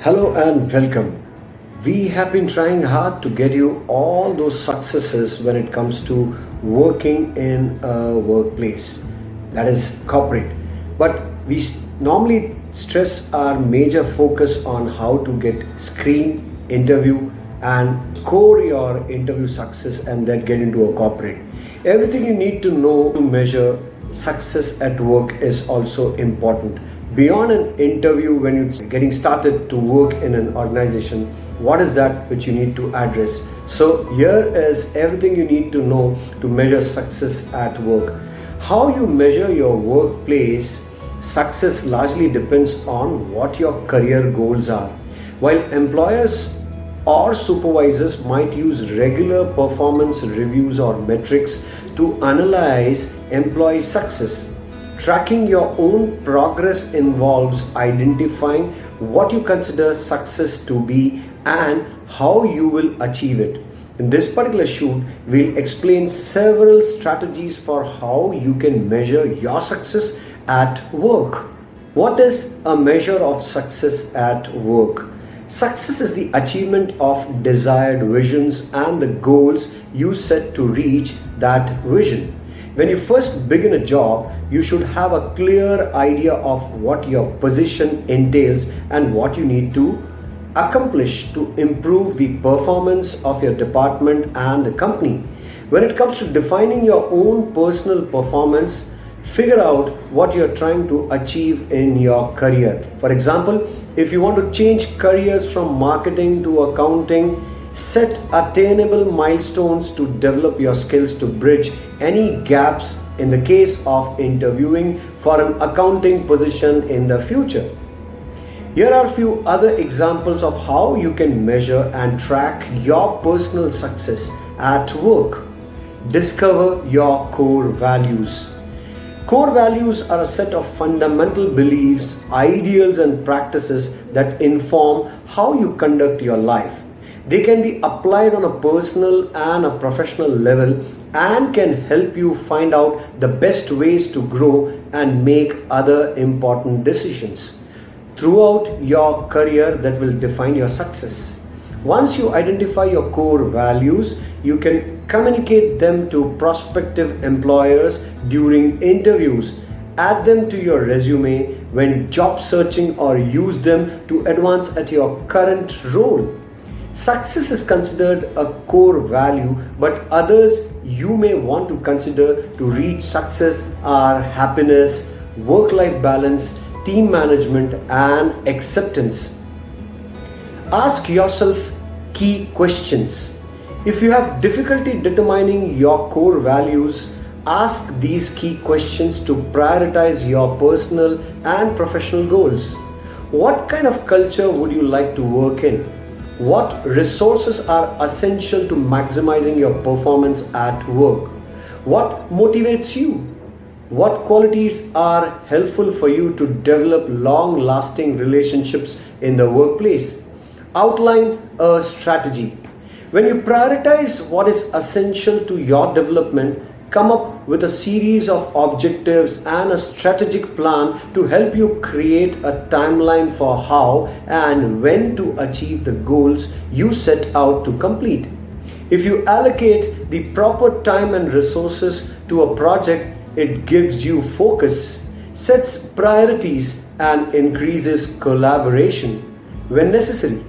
Hello and welcome. We have been trying hard to get you all those successes when it comes to working in a workplace that is corporate. But we normally stress our major focus on how to get screen, interview, and score your interview success and then get into a corporate. Everything you need to know to measure success at work is also important. Beyond an interview, when you're getting started to work in an organization, what is that which you need to address? So, here is everything you need to know to measure success at work. How you measure your workplace success largely depends on what your career goals are. While employers or supervisors might use regular performance reviews or metrics to analyze employee success. Tracking your own progress involves identifying what you consider success to be and how you will achieve it. In this particular shoot, we'll explain several strategies for how you can measure your success at work. What is a measure of success at work? Success is the achievement of desired visions and the goals you set to reach that vision. When you first begin a job, you should have a clear idea of what your position entails and what you need to accomplish to improve the performance of your department and the company. When it comes to defining your own personal performance, figure out what you're trying to achieve in your career. For example, if you want to change careers from marketing to accounting, set attainable milestones to develop your skills to bridge any gaps in the case of interviewing for an accounting position in the future. Here are a few other examples of how you can measure and track your personal success at work. Discover your core values. Core values are a set of fundamental beliefs, ideals, and practices that inform how you conduct your life. They can be applied on a personal and a professional level and can help you find out the best ways to grow and make other important decisions throughout your career that will define your success. Once you identify your core values, you can Communicate them to prospective employers during interviews. Add them to your resume when job searching or use them to advance at your current role. Success is considered a core value, but others you may want to consider to reach success are happiness, work life balance, team management, and acceptance. Ask yourself key questions. If you have difficulty determining your core values, ask these key questions to prioritize your personal and professional goals. What kind of culture would you like to work in? What resources are essential to maximizing your performance at work? What motivates you? What qualities are helpful for you to develop long lasting relationships in the workplace? Outline a strategy. When you prioritize what is essential to your development, come up with a series of objectives and a strategic plan to help you create a timeline for how and when to achieve the goals you set out to complete. If you allocate the proper time and resources to a project, it gives you focus, sets priorities, and increases collaboration when necessary.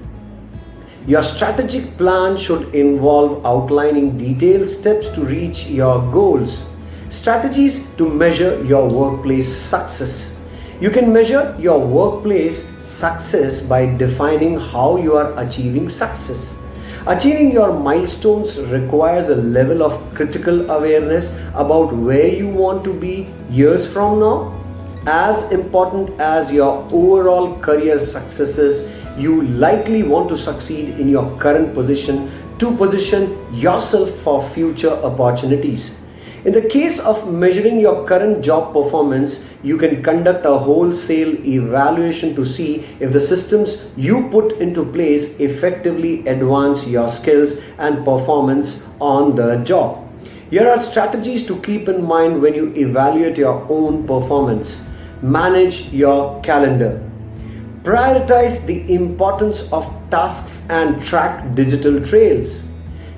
Your strategic plan should involve outlining detailed steps to reach your goals. Strategies to measure your workplace success. You can measure your workplace success by defining how you are achieving success. Achieving your milestones requires a level of critical awareness about where you want to be years from now. As important as your overall career successes you likely want to succeed in your current position to position yourself for future opportunities. In the case of measuring your current job performance, you can conduct a wholesale evaluation to see if the systems you put into place effectively advance your skills and performance on the job. Here are strategies to keep in mind when you evaluate your own performance. Manage your calendar. Prioritize the importance of tasks and track digital trails.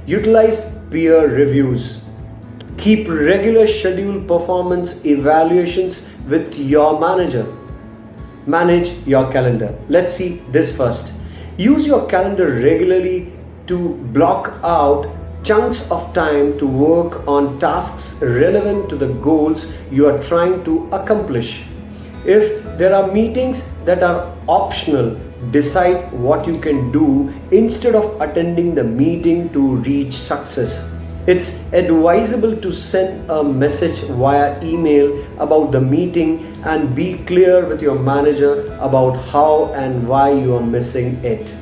Utilize peer reviews. Keep regular scheduled performance evaluations with your manager. Manage your calendar. Let's see this first. Use your calendar regularly to block out chunks of time to work on tasks relevant to the goals you are trying to accomplish. If there are meetings that are optional, decide what you can do instead of attending the meeting to reach success. It's advisable to send a message via email about the meeting and be clear with your manager about how and why you are missing it.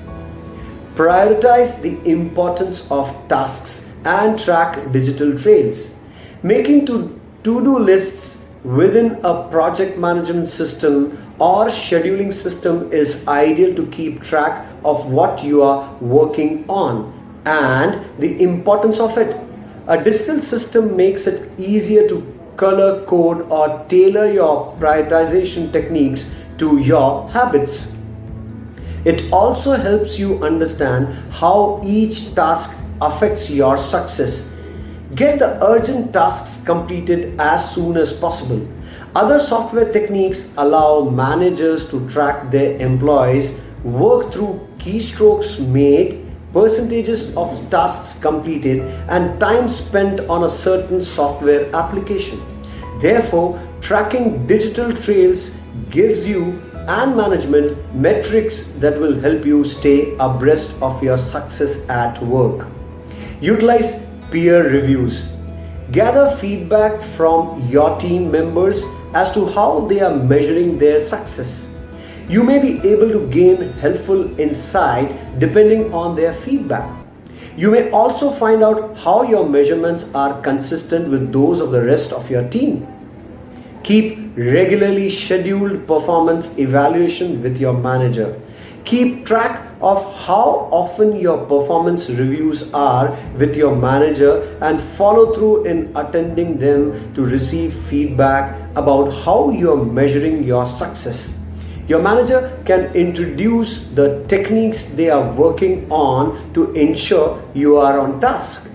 Prioritize the importance of tasks and track digital trails. Making to-do lists within a project management system or scheduling system is ideal to keep track of what you are working on and the importance of it. A digital system makes it easier to color code or tailor your prioritization techniques to your habits. It also helps you understand how each task affects your success. Get the urgent tasks completed as soon as possible. Other software techniques allow managers to track their employees, work through keystrokes made, percentages of tasks completed, and time spent on a certain software application. Therefore, tracking digital trails gives you and management metrics that will help you stay abreast of your success at work. Utilize peer reviews. Gather feedback from your team members as to how they are measuring their success. You may be able to gain helpful insight depending on their feedback. You may also find out how your measurements are consistent with those of the rest of your team. Keep regularly scheduled performance evaluation with your manager. Keep track of how often your performance reviews are with your manager and follow through in attending them to receive feedback about how you are measuring your success. Your manager can introduce the techniques they are working on to ensure you are on task.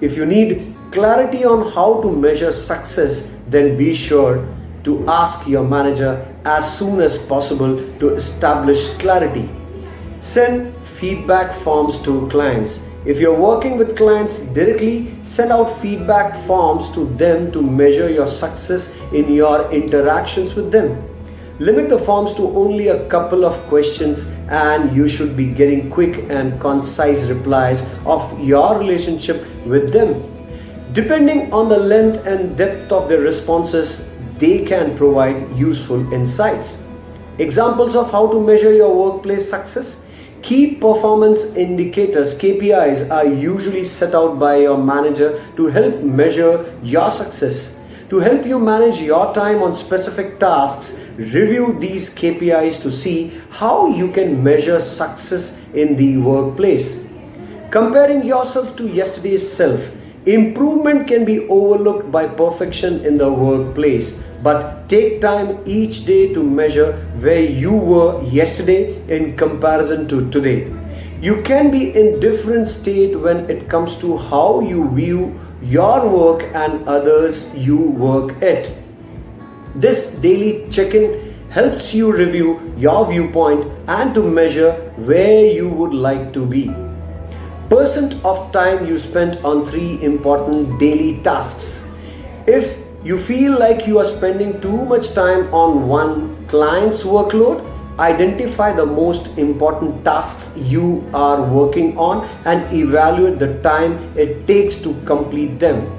If you need clarity on how to measure success, then be sure to ask your manager as soon as possible to establish clarity. Send feedback forms to clients. If you're working with clients directly, send out feedback forms to them to measure your success in your interactions with them. Limit the forms to only a couple of questions and you should be getting quick and concise replies of your relationship with them. Depending on the length and depth of their responses, they can provide useful insights. Examples of how to measure your workplace success. Key performance indicators, KPIs, are usually set out by your manager to help measure your success. To help you manage your time on specific tasks, review these KPIs to see how you can measure success in the workplace. Comparing yourself to yesterday's self Improvement can be overlooked by perfection in the workplace, but take time each day to measure where you were yesterday in comparison to today. You can be in different state when it comes to how you view your work and others you work at. This daily check-in helps you review your viewpoint and to measure where you would like to be percent of time you spent on three important daily tasks. If you feel like you are spending too much time on one client's workload, identify the most important tasks you are working on and evaluate the time it takes to complete them.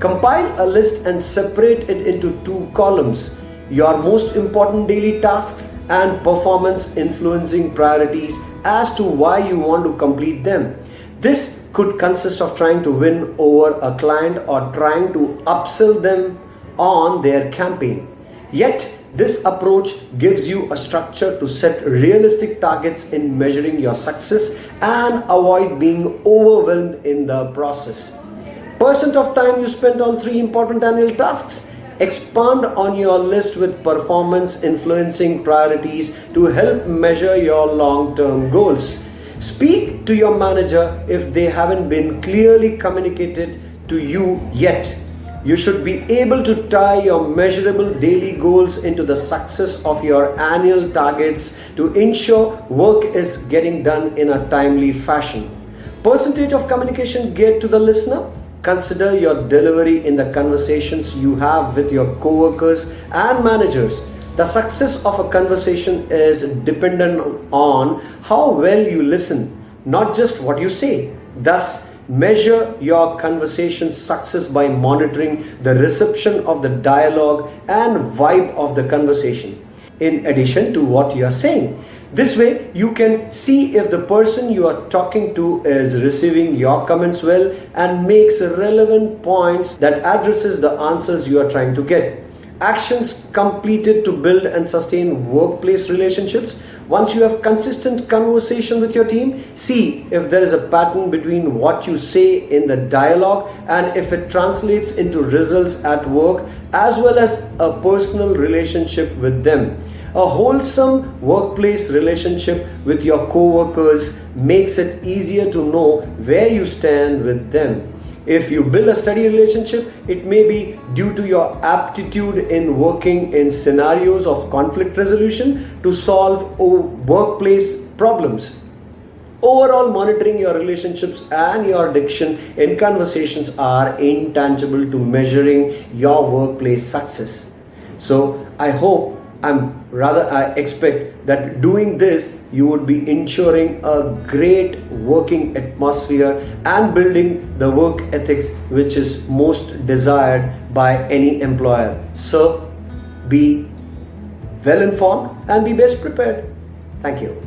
Compile a list and separate it into two columns your most important daily tasks and performance influencing priorities as to why you want to complete them. This could consist of trying to win over a client or trying to upsell them on their campaign. Yet, this approach gives you a structure to set realistic targets in measuring your success and avoid being overwhelmed in the process. Percent of time you spent on three important annual tasks. Expand on your list with performance influencing priorities to help measure your long term goals. Speak to your manager if they haven't been clearly communicated to you yet. You should be able to tie your measurable daily goals into the success of your annual targets to ensure work is getting done in a timely fashion. Percentage of communication geared to the listener. Consider your delivery in the conversations you have with your coworkers and managers. The success of a conversation is dependent on how well you listen, not just what you say. Thus, Measure your conversation success by monitoring the reception of the dialogue and vibe of the conversation, in addition to what you are saying. This way, you can see if the person you are talking to is receiving your comments well and makes relevant points that addresses the answers you are trying to get. Actions completed to build and sustain workplace relationships. Once you have consistent conversation with your team, see if there is a pattern between what you say in the dialogue and if it translates into results at work as well as a personal relationship with them. A wholesome workplace relationship with your co-workers makes it easier to know where you stand with them. If you build a steady relationship, it may be due to your aptitude in working in scenarios of conflict resolution to solve workplace problems. Overall, monitoring your relationships and your diction in conversations are intangible to measuring your workplace success. So, I hope I'm rather I expect that doing this you would be ensuring a great working atmosphere and building the work ethics which is most desired by any employer. So be well informed and be best prepared. Thank you.